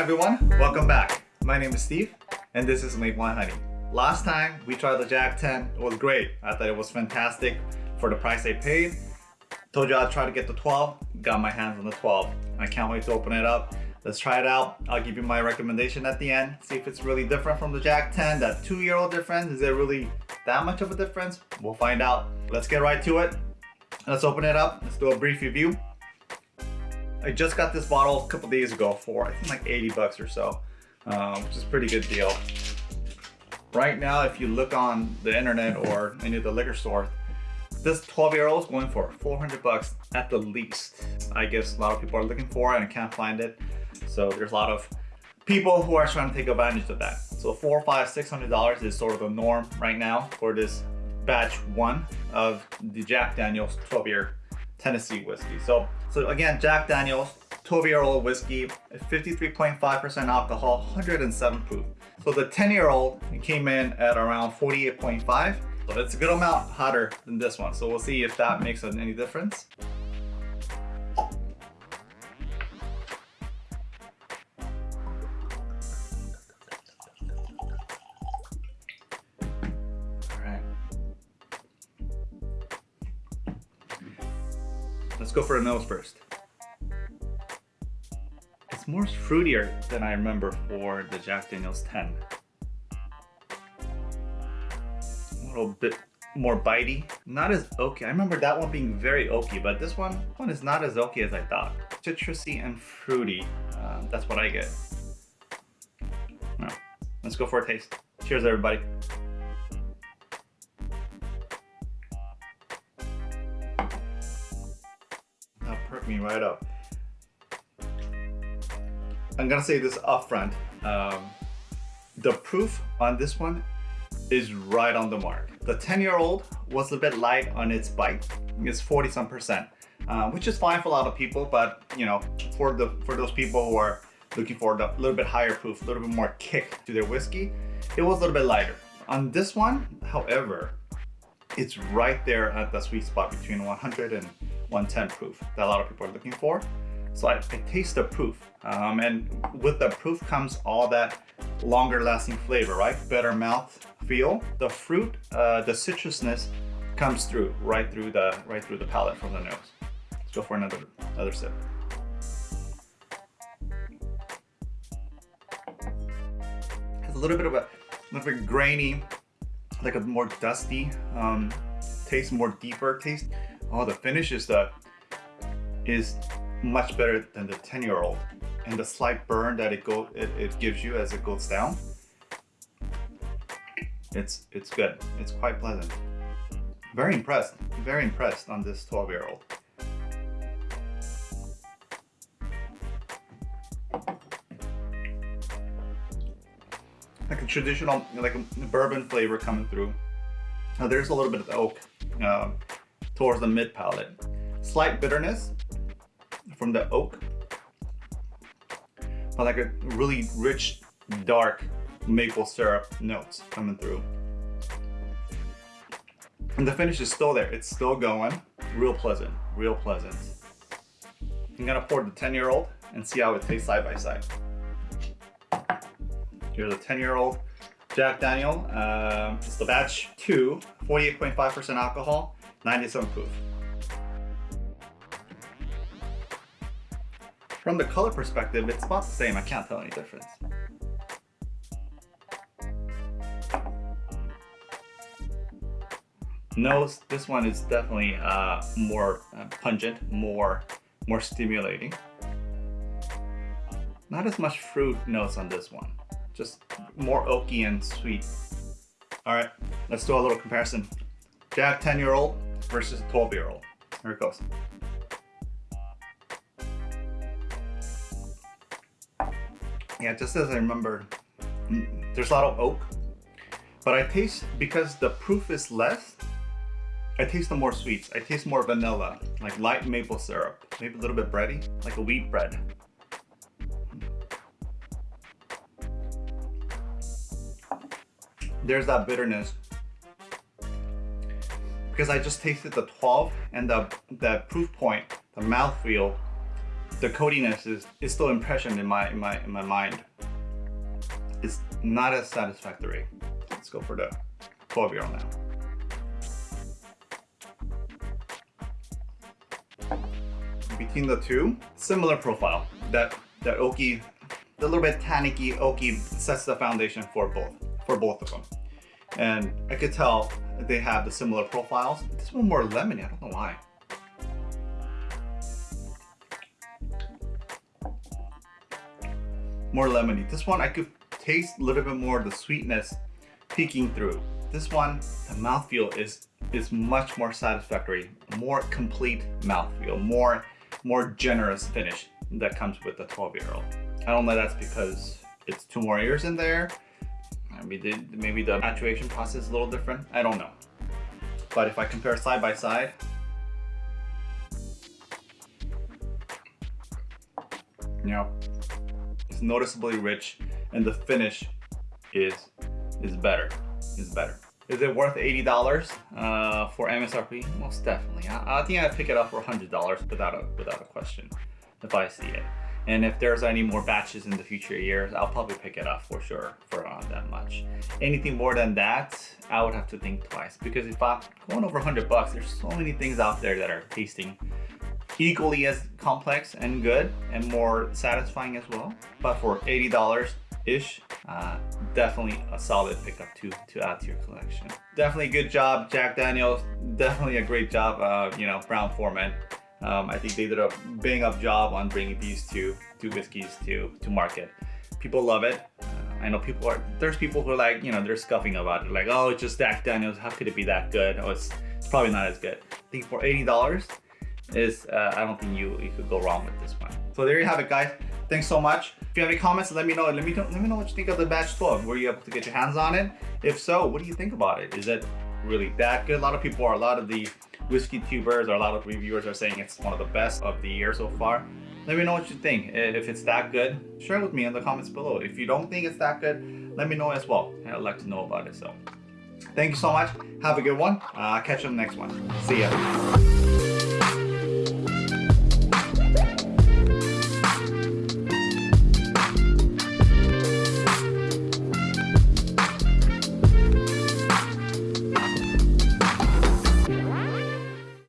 Hi everyone, welcome back. My name is Steve and this is Maple and Honey. Last time we tried the Jack 10, it was great. I thought it was fantastic for the price I paid. Told you I'd try to get the 12, got my hands on the 12. I can't wait to open it up. Let's try it out. I'll give you my recommendation at the end. See if it's really different from the Jack 10. That two year old difference, is it really that much of a difference? We'll find out. Let's get right to it. Let's open it up. Let's do a brief review. I just got this bottle a couple days ago for I think like 80 bucks or so, um, which is a pretty good deal. Right now, if you look on the internet or any of the liquor stores, this 12 year old is going for 400 bucks at the least. I guess a lot of people are looking for it and can't find it. So there's a lot of people who are trying to take advantage of that. So four, five, six hundred dollars is sort of the norm right now for this batch one of the Jack Daniels 12 year Tennessee whiskey. So, so again, Jack Daniels, 12 year old whiskey, 53.5% alcohol, 107 proof. So the 10 year old came in at around 48.5. So it's a good amount hotter than this one. So we'll see if that makes any difference. Let's go for a nose first. It's more fruitier than I remember for the Jack Daniels 10. A little bit more bitey. Not as oaky. I remember that one being very oaky, but this one, one is not as oaky as I thought. Citrusy and fruity. Uh, that's what I get. Let's go for a taste. Cheers, everybody. Perk me right up. I'm gonna say this upfront. Um, the proof on this one is right on the mark. The 10 year old was a bit light on its bite. It's 40 some percent, uh, which is fine for a lot of people, but you know, for the for those people who are looking for a little bit higher proof, a little bit more kick to their whiskey, it was a little bit lighter. On this one, however, it's right there at the sweet spot between 100 and 110 proof that a lot of people are looking for. So I, I taste the proof. Um, and with the proof comes all that longer lasting flavor, right? Better mouth feel. The fruit, uh, the citrusness comes through right through the right through the palate from the nose. Let's go for another another sip. Has a little bit of a little bit grainy, like a more dusty um, taste, more deeper taste. Oh, the finish is the is much better than the 10 year old. And the slight burn that it go it, it gives you as it goes down. It's it's good. It's quite pleasant. Very impressed. Very impressed on this 12 year old. Like a traditional, like a bourbon flavor coming through. Now there's a little bit of oak. Um, towards the mid palate. Slight bitterness from the oak, but like a really rich, dark maple syrup notes coming through. And the finish is still there. It's still going. Real pleasant, real pleasant. I'm gonna pour the 10 year old and see how it tastes side by side. Here's a 10 year old Jack Daniel. Um, it's the batch two, 48.5% alcohol. 97 proof. From the color perspective, it's about the same. I can't tell any difference. Nose, this one is definitely uh, more uh, pungent, more, more stimulating. Not as much fruit notes on this one. Just more oaky and sweet. All right, let's do a little comparison. Jack 10 year old, versus a 12 year old. Here it goes. Yeah, just as I remember, mm, there's a lot of oak, but I taste, because the proof is less, I taste the more sweets. I taste more vanilla, like light maple syrup, maybe a little bit bready, like a wheat bread. There's that bitterness because I just tasted the 12 and the, the proof point, the mouthfeel the coatiness is, is still impression in my in my in my mind. It's not as satisfactory. Let's go for the 12 year old now. Between the two, similar profile. That that oaky, the little bit tannicky oaky sets the foundation for both for both of them. And I could tell they have the similar profiles. This one more lemony, I don't know why. More lemony. This one I could taste a little bit more of the sweetness peeking through. This one, the mouthfeel is is much more satisfactory, more complete mouthfeel, more more generous finish that comes with the 12 year old. I don't know that's because it's two more years in there. Maybe the, maybe the maturation process is a little different. I don't know. But if I compare side by side, you know, it's noticeably rich and the finish is is better, is better. Is it worth $80 uh, for MSRP? Most definitely. I, I think I'd pick it up for $100 without a, without a question if I see it. And if there's any more batches in the future years, I'll probably pick it up for sure for around that much. Anything more than that, I would have to think twice because if I'm going over 100 bucks, there's so many things out there that are tasting equally as complex and good and more satisfying as well. But for $80 ish, uh, definitely a solid pickup to, to add to your collection. Definitely good job, Jack Daniels. Definitely a great job, uh, you know, Brown Forman. Um, I think they did a bang up job on bringing these two, two whiskeys to, to market. People love it. Uh, I know people are, there's people who are like, you know, they're scuffing about it. Like, oh, it's just Jack Daniels. How could it be that good? Oh, it's, it's probably not as good. I think for $80 is, uh, I don't think you, you could go wrong with this one. So there you have it, guys. Thanks so much. If you have any comments, let me know. Let me know, let me know what you think of the batch 12. Were you able to get your hands on it? If so, what do you think about it? Is it really that good? A lot of people are, a lot of the whiskey tubers or a lot of reviewers are saying it's one of the best of the year so far. Let me know what you think. If it's that good, share it with me in the comments below. If you don't think it's that good, let me know as well. I'd like to know about it. So thank you so much. Have a good one. Uh, catch you on the next one. See ya.